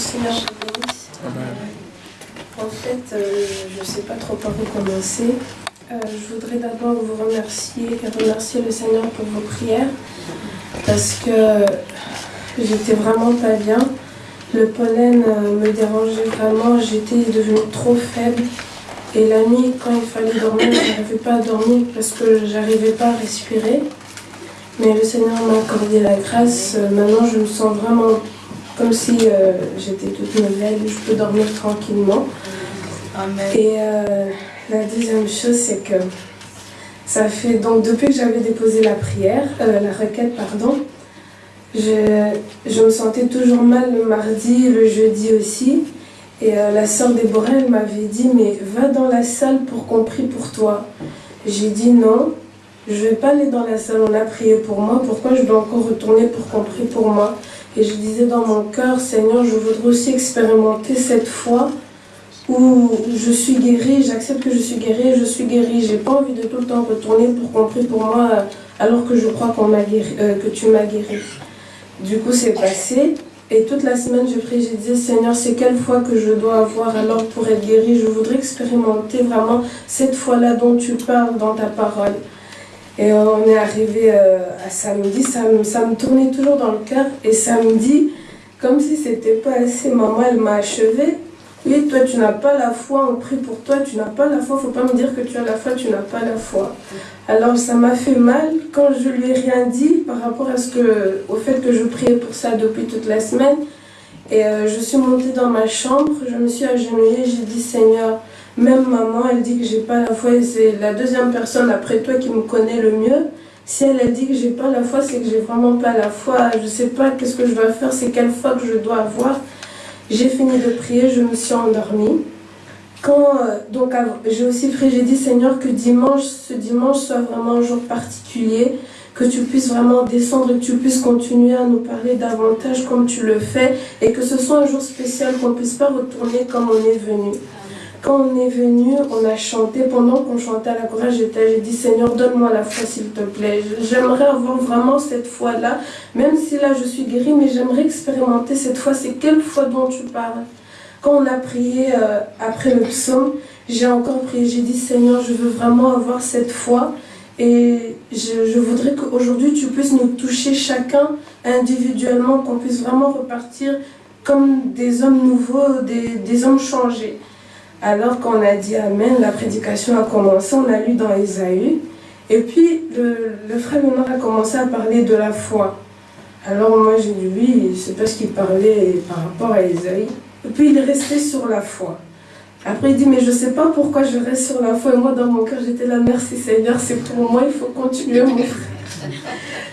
Seigneur te bénisse. En fait, euh, je ne sais pas trop par où commencer. Euh, je voudrais d'abord vous remercier et remercier le Seigneur pour vos prières parce que j'étais vraiment pas bien. Le pollen euh, me dérangeait vraiment, j'étais devenue trop faible. Et la nuit, quand il fallait dormir, je n'arrivais pas à dormir parce que j'arrivais pas à respirer. Mais le Seigneur m'a accordé la grâce. Maintenant, je me sens vraiment comme si euh, j'étais toute nouvelle, je peux dormir tranquillement. Et euh, la deuxième chose, c'est que ça fait donc depuis que j'avais déposé la prière, euh, la requête, pardon, je, je, me sentais toujours mal le mardi, le jeudi aussi. Et la sœur Déborah, elle m'avait dit, mais va dans la salle pour qu'on prie pour toi. J'ai dit non, je ne vais pas aller dans la salle, on a prié pour moi, pourquoi je dois encore retourner pour qu'on prie pour moi? Et je disais dans mon cœur, Seigneur, je voudrais aussi expérimenter cette foi où je suis guérie, j'accepte que je suis guérie, je suis guérie. J'ai pas envie de tout le temps retourner pour qu'on pour moi alors que je crois qu'on guéri, euh, que tu m'as guéri. Du coup, c'est passé. Et toute la semaine, je prie, je disais, Seigneur, c'est quelle foi que je dois avoir alors pour être guérie? Je voudrais expérimenter vraiment cette foi-là dont tu parles dans ta parole. Et on est arrivé euh, à samedi, ça me, ça me tournait toujours dans le cœur. Et samedi, comme si c'était pas assez, maman, elle m'a achevé. Oui, toi, tu n'as pas la foi, on prie pour toi, tu n'as pas la foi, faut pas me dire que tu as la foi, tu n'as pas la foi. Alors, ça m'a fait mal quand je lui ai rien dit par rapport à ce que, au fait que je priais pour ça depuis toute la semaine. Et euh, je suis montée dans ma chambre, je me suis agenouillée, j'ai dit Seigneur, même maman, elle dit que j'ai pas la foi et c'est la deuxième personne après toi qui me connaît le mieux. Si elle a dit que j'ai pas la foi, c'est que j'ai vraiment pas la foi. Je sais pas qu'est-ce que je dois faire, c'est quelle foi que je dois avoir. J'ai fini de prier, je me suis endormie. Quand, euh, donc j'ai aussi prié, j'ai dit Seigneur que dimanche, ce dimanche soit vraiment un jour particulier, que tu puisses vraiment descendre et que tu puisses continuer à nous parler davantage comme tu le fais et que ce soit un jour spécial, qu'on puisse pas retourner comme on est venu. Quand on est venu, on a chanté. Pendant qu'on chantait à la courage, j'ai dit Seigneur, donne-moi la foi, s'il te plaît. J'aimerais avoir vraiment cette foi-là, même si là je suis guérie, mais j'aimerais expérimenter cette foi. C'est quelle foi dont tu parles? Quand on a prié euh, après le psaume, j'ai encore prié. J'ai dit Seigneur, je veux vraiment avoir cette foi. Et je, voudrais qu'aujourd'hui tu puisses nous toucher chacun individuellement, qu'on puisse vraiment repartir comme des hommes nouveaux, des hommes changés. Alors qu'on a dit Amen, la prédication a commencé, on a lu dans Isaïe. Et puis le, frère Benoît a commencé à parler de la foi. Alors moi j'ai dit oui, c'est parce qu'il parlait par rapport à Isaïe. Et puis il est resté sur la foi. Après il dit mais je ne sais pas pourquoi je reste sur la foi. Et moi dans mon cœur j'étais là, merci Seigneur, c'est pour moi, il faut continuer mon frère.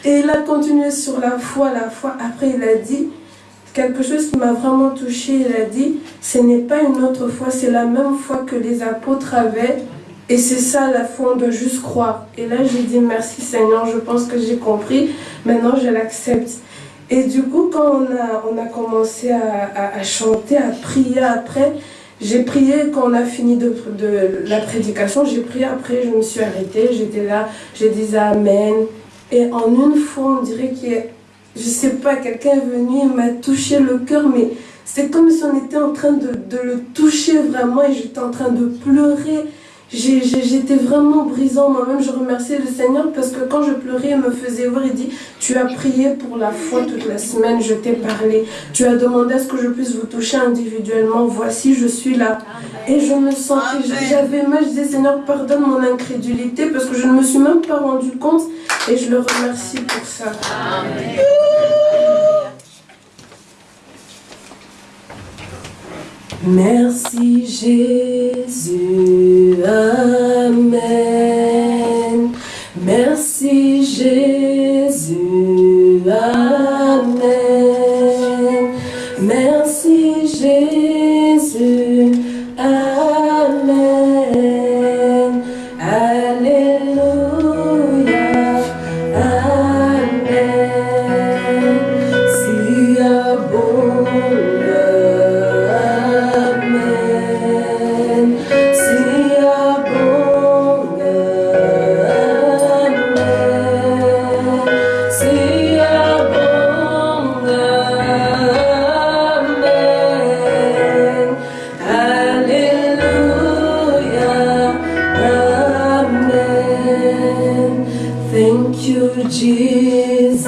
Et il a continué sur la foi, la foi. Après il a dit, quelque chose qui m'a vraiment touché. Il a dit, ce n'est pas une autre foi, c'est la même foi que les apôtres avaient. Et c'est ça la foi, doit juste croire. Et là, j'ai dit, merci Seigneur, je pense que j'ai compris. Maintenant, je l'accepte. Et du coup, quand on a, on a commencé à, chanter, à prier après, j'ai prié quand on a fini de, de la prédication, j'ai prié après, je me suis arrêtée, j'étais là, j'ai dit Amen. Et en une fois, on dirait qu'il y a je sais pas, quelqu'un est venu et m'a touché le cœur, mais c'est comme si on était en train de, le toucher vraiment et j'étais en train de pleurer. J'étais vraiment brisant moi-même, je remerciais le Seigneur parce que quand je pleurais, il me faisait voir, il dit, tu as prié pour la foi toute la semaine, je t'ai parlé, tu as demandé à ce que je puisse vous toucher individuellement, voici, je suis là. Et je me sentais, j'avais mal, je disais, Seigneur, pardonne mon incrédulité parce que je ne me suis même pas rendu compte et je le remercie pour ça. Amen. Merci Jésus, Amen. Merci Jésus. Thank you, Jesus.